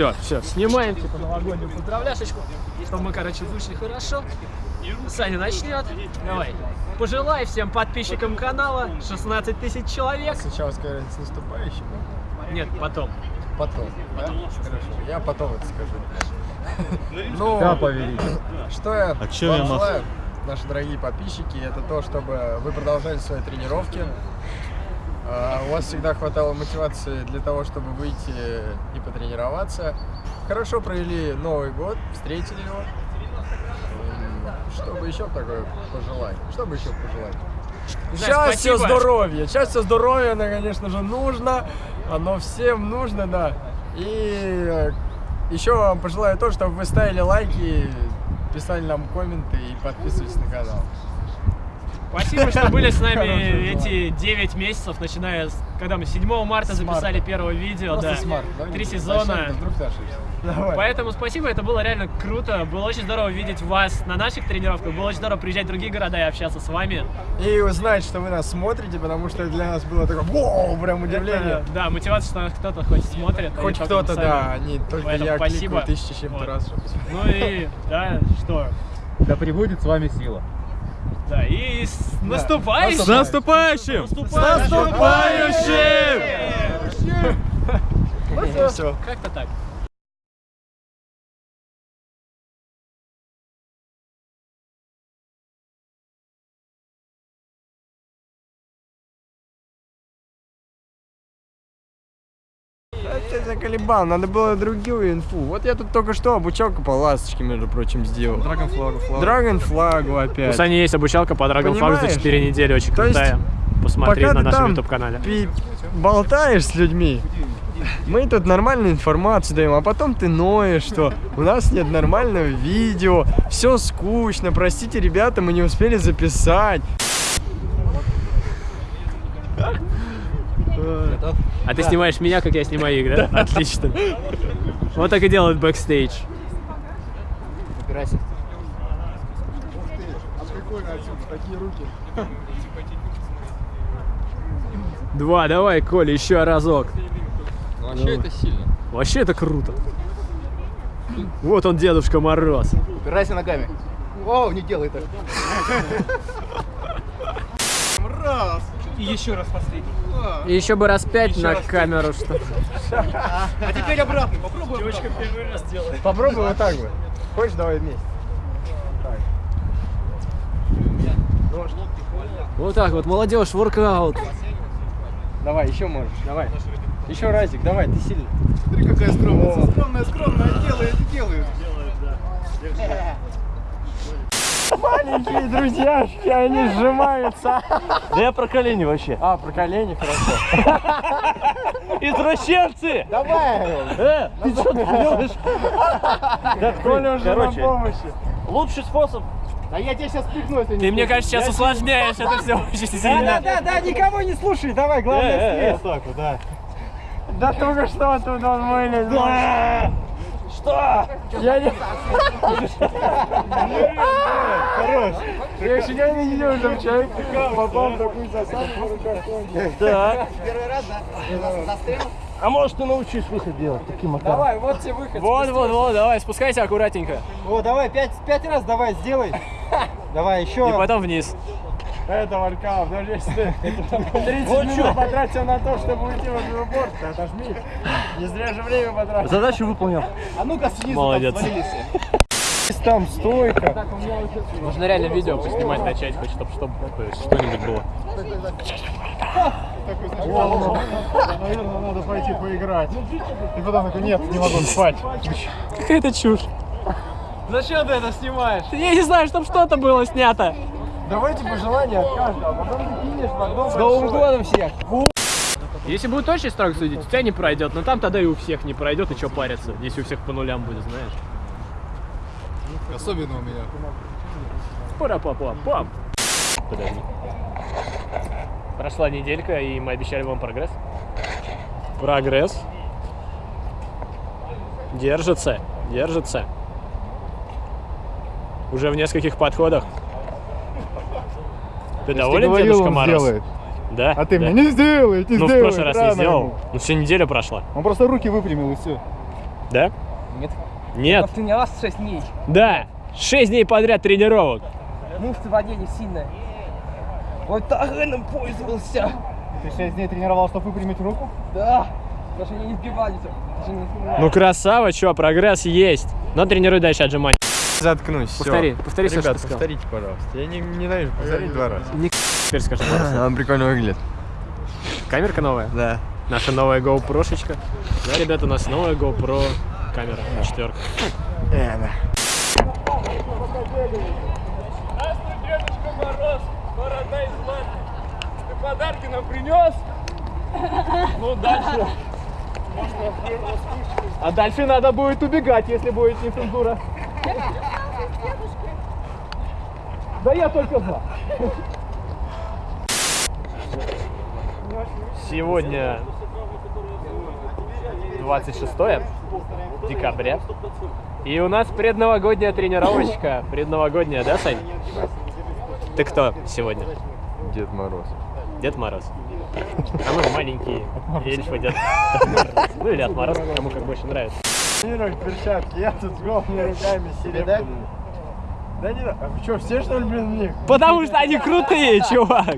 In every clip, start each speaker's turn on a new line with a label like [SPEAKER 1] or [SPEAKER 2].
[SPEAKER 1] все, все, снимаем типа новогоднюю поздравляшечку, чтобы мы, короче, вышли хорошо. Саня начнет. Давай. Пожелай всем подписчикам канала 16 тысяч человек.
[SPEAKER 2] Сначала сказать с наступающим,
[SPEAKER 1] Нет, потом.
[SPEAKER 2] потом. Да? Хорошо, я потом это скажу. Ну,
[SPEAKER 3] Да,
[SPEAKER 2] что я
[SPEAKER 3] А я
[SPEAKER 2] вам желаю, наши дорогие подписчики, это то, чтобы вы продолжали свои тренировки. А, У вас всегда хватало мотивации для того, чтобы выйти и потренироваться. Хорошо провели Новый год, встретили его. Что бы еще такое пожелать? Что бы еще пожелать?
[SPEAKER 1] спасибо.
[SPEAKER 2] здоровья. Счастья, здоровья, оно, конечно же, нужно. Оно всем нужно, да. И еще вам пожелаю то, чтобы вы ставили лайки, писали нам комменты и подписывались на канал.
[SPEAKER 1] Спасибо, что были с нами эти 9 месяцев, начиная с... Когда мы 7 марта записали первое видео, да. Три сезона. Поэтому спасибо, это было реально круто. Было очень здорово видеть вас на наших тренировках. Было очень здорово приезжать в другие города и общаться с вами.
[SPEAKER 2] И узнать, что вы нас смотрите, потому что для нас было такое вау, прям удивление.
[SPEAKER 1] Это, да, мотивация, что нас кто-то хоть смотрит. а
[SPEAKER 2] Хоть кто-то, да, не только
[SPEAKER 1] Поэтому
[SPEAKER 2] я
[SPEAKER 1] спасибо.
[SPEAKER 2] кликаю тысячи чем-то
[SPEAKER 1] Вот.
[SPEAKER 2] раз.
[SPEAKER 1] Ну и, да, что?
[SPEAKER 3] Да прибудет с вами сила.
[SPEAKER 1] Да, и с наступающим!
[SPEAKER 3] С наступающим!
[SPEAKER 1] С
[SPEAKER 2] Ну все.
[SPEAKER 1] Как-то так.
[SPEAKER 2] Ты заколебал, надо было другую инфу. Вот я тут только что обучалку по ласточке, между прочим, сделал.
[SPEAKER 3] Драгон флагу, флагу.
[SPEAKER 2] Драгон флагу
[SPEAKER 1] У
[SPEAKER 2] опять.
[SPEAKER 1] Сани есть обучалка по Dragon Flag за
[SPEAKER 2] Понимаешь?
[SPEAKER 1] 4 недели, очень
[SPEAKER 2] То есть,
[SPEAKER 1] крутая. Посмотри на нашем
[SPEAKER 2] там
[SPEAKER 1] YouTube канале.
[SPEAKER 2] пи- болтаешь с людьми, мы тут нормальную информацию даем, а потом ты ноешь, что у нас нет нормального видео, все скучно, простите, ребята, мы не успели записать.
[SPEAKER 1] А ты снимаешь меня, как я снимаю их, да? Отлично. Вот так и делают бэкстейдж.
[SPEAKER 3] Убирайся.
[SPEAKER 1] Два, давай, Коля, еще разок.
[SPEAKER 3] Ну, вообще это сильно.
[SPEAKER 1] Вообще это круто. Вот он, Дедушка Мороз.
[SPEAKER 3] Убирайся ногами. О, не делай так.
[SPEAKER 4] И еще раз последний.
[SPEAKER 1] И еще бы раз пять на камеру, что
[SPEAKER 4] А теперь обратно. Попробуй Девочка первый раз делает.
[SPEAKER 2] Попробуй вот так вот. Хочешь, давай вместе.
[SPEAKER 1] Вот так вот, молодежь, воркаут.
[SPEAKER 2] Давай, еще можешь, давай. Еще разик, давай, ты сильный.
[SPEAKER 4] Смотри, какая скромная. Скромная, скромная. Делает, делает.
[SPEAKER 2] Маленькие друзьяшки, они сжимаются.
[SPEAKER 5] Да я про колени вообще.
[SPEAKER 2] А, про колени, хорошо.
[SPEAKER 5] Извращенцы!
[SPEAKER 2] Давай,
[SPEAKER 5] Э, ты что делаешь? Да,
[SPEAKER 2] Коля уже
[SPEAKER 5] короче,
[SPEAKER 2] на помощи.
[SPEAKER 5] лучший способ.
[SPEAKER 4] А я тебя сейчас пихну, если
[SPEAKER 1] Ты, мне кажется, сейчас усложняешь это все очень сильно.
[SPEAKER 2] Да, да, никого не слушай, давай,
[SPEAKER 5] Э,
[SPEAKER 2] главное
[SPEAKER 5] э, так вот, да.
[SPEAKER 2] Да только что тут он вылез.
[SPEAKER 5] Что?
[SPEAKER 2] Я не... Хорош. Я еще не видел, чтобы человек попал в такую засадку в руках Коли.
[SPEAKER 5] Так. А может ты научись выход делать таким макаром?
[SPEAKER 2] Давай, вот тебе выход.
[SPEAKER 1] Вот, вот, вот, давай, спускайся аккуратненько.
[SPEAKER 4] О, давай, пять, пять раз давай, сделай. Давай, еще.
[SPEAKER 1] И потом вниз.
[SPEAKER 2] Это воркаут, даже если ты 30 минут потратил на то, чтобы уйти в этот борт, ты отожми. Не зря же время потратил.
[SPEAKER 5] Задачу выполнил.
[SPEAKER 4] А ну-ка снизу
[SPEAKER 1] Молодец.
[SPEAKER 4] Там
[SPEAKER 2] стойка.
[SPEAKER 1] Можно реально видео поснимать, начать, хоть чтобы, чтобы что-нибудь было.
[SPEAKER 2] Наверное, надо пойти поиграть. И потом такой, нет, не могу спать.
[SPEAKER 1] Какая-то чушь.
[SPEAKER 2] Зачем ты это снимаешь?
[SPEAKER 1] Я не знаю, чтобы что-то было снято.
[SPEAKER 2] Давайте пожелания от каждого, а потом ты кинешь в одно
[SPEAKER 4] С Новым годом всех.
[SPEAKER 1] Если будет очень строго судить, у тебя не пройдет, но там тогда и у всех не пройдет, и что париться, если у всех по нулям будет, знаешь.
[SPEAKER 4] Особенно у меня.
[SPEAKER 1] пара па па пам Подожди. Прошла неделька, и мы обещали вам прогресс. Прогресс. Держится, держится. Уже в нескольких подходах. Ты доволен, Дедушка Мороз? Да.
[SPEAKER 4] А ты
[SPEAKER 1] да.
[SPEAKER 4] мне не сделай, не
[SPEAKER 1] Ну, в
[SPEAKER 4] сделай.
[SPEAKER 1] прошлый раз не сделал.
[SPEAKER 4] ему.
[SPEAKER 1] Ну, все неделя прошла.
[SPEAKER 4] Он просто руки выпрямил и все.
[SPEAKER 1] Да?
[SPEAKER 3] Нет.
[SPEAKER 1] Нет.
[SPEAKER 4] Тренировался 6 дней.
[SPEAKER 1] Да. Шесть дней подряд тренировок.
[SPEAKER 4] Мышцы в воде не сильные. Вот тагеном пользовался.
[SPEAKER 3] Ты 6 дней тренировал, чтобы выпрямить руку?
[SPEAKER 4] Да. Даже не избивались. Даже не избивались.
[SPEAKER 1] Ну красава, чё, прогресс есть. Но тренируй дальше отжимания.
[SPEAKER 2] Заткнусь.
[SPEAKER 4] Повтори, повтори всё,
[SPEAKER 2] Ребят,
[SPEAKER 4] что
[SPEAKER 2] повторите, пожалуйста. Я не ненавижу повторить два раза.
[SPEAKER 1] Теперь скажи пару слов.
[SPEAKER 2] Он прикольно выглядит.
[SPEAKER 1] Камерка новая?
[SPEAKER 2] Да.
[SPEAKER 1] Наша новая GoPro-шечка. Да, ребята, у нас новая GoPro камера четверка.
[SPEAKER 2] Э, да.
[SPEAKER 6] Ты подарки нам принес? Ну, дальше. А дальше надо будет убегать, если будет нецензура. Да я только за.
[SPEAKER 1] Сегодня 26 декабря. И у нас предновогодняя тренировочка. Предновогодняя, да, Сань? Ты кто сегодня?
[SPEAKER 2] Дед Мороз.
[SPEAKER 1] Дед Мороз. А мы маленькие эльфы Дед Мороз. Ну или от Мороз, кому как больше нравится.
[SPEAKER 2] Тренируешь перчатки, я тут с голыми руками серебряными. Да не, а вы что, все что ли, блин, в них?
[SPEAKER 1] Потому что они крутые, чувак.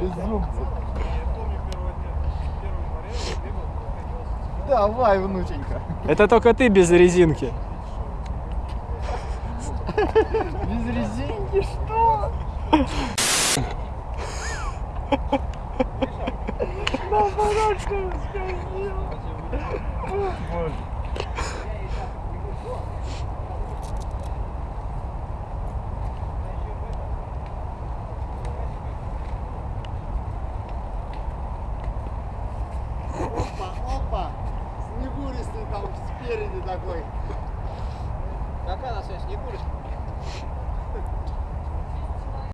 [SPEAKER 2] Безумцы.
[SPEAKER 3] Давай, внученька.
[SPEAKER 1] Это только ты без резинки.
[SPEAKER 3] Без резинки, что?
[SPEAKER 7] Опа, Спереди такой.
[SPEAKER 4] Какая на связь? Не куришь?